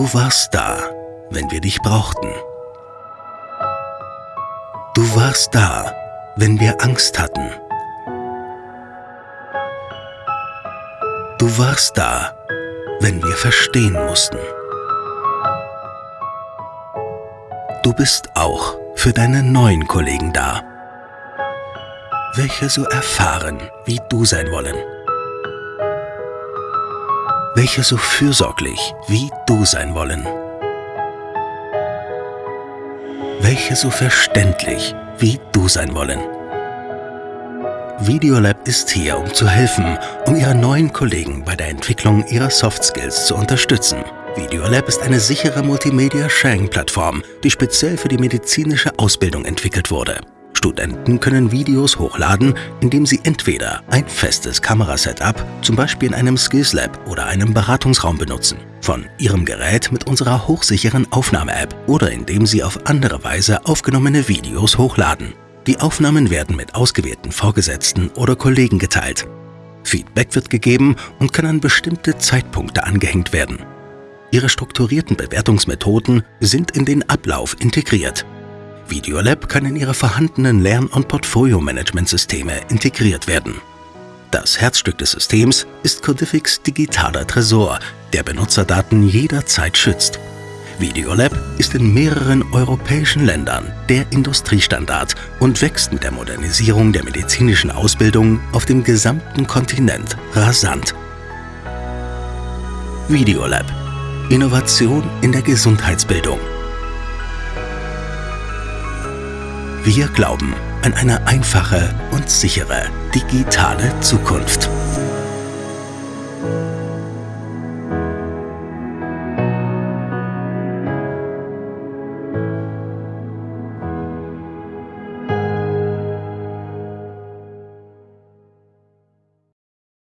Du warst da, wenn wir dich brauchten. Du warst da, wenn wir Angst hatten. Du warst da, wenn wir verstehen mussten. Du bist auch für deine neuen Kollegen da, welche so erfahren wie du sein wollen welche so fürsorglich wie du sein wollen. Welche so verständlich wie du sein wollen. Videolab ist hier, um zu helfen, um Ihre neuen Kollegen bei der Entwicklung ihrer Soft Skills zu unterstützen. Videolab ist eine sichere Multimedia-Sharing-Plattform, die speziell für die medizinische Ausbildung entwickelt wurde. Studenten können Videos hochladen, indem sie entweder ein festes Kamerasetup, zum Beispiel in einem Skills Lab oder einem Beratungsraum benutzen, von ihrem Gerät mit unserer hochsicheren Aufnahme-App oder indem sie auf andere Weise aufgenommene Videos hochladen. Die Aufnahmen werden mit ausgewählten Vorgesetzten oder Kollegen geteilt. Feedback wird gegeben und kann an bestimmte Zeitpunkte angehängt werden. Ihre strukturierten Bewertungsmethoden sind in den Ablauf integriert Videolab kann in Ihre vorhandenen Lern- und Portfolio-Management-Systeme integriert werden. Das Herzstück des Systems ist Codifics digitaler Tresor, der Benutzerdaten jederzeit schützt. Videolab ist in mehreren europäischen Ländern der Industriestandard und wächst mit der Modernisierung der medizinischen Ausbildung auf dem gesamten Kontinent rasant. Videolab. Innovation in der Gesundheitsbildung. Wir glauben an eine einfache und sichere digitale Zukunft.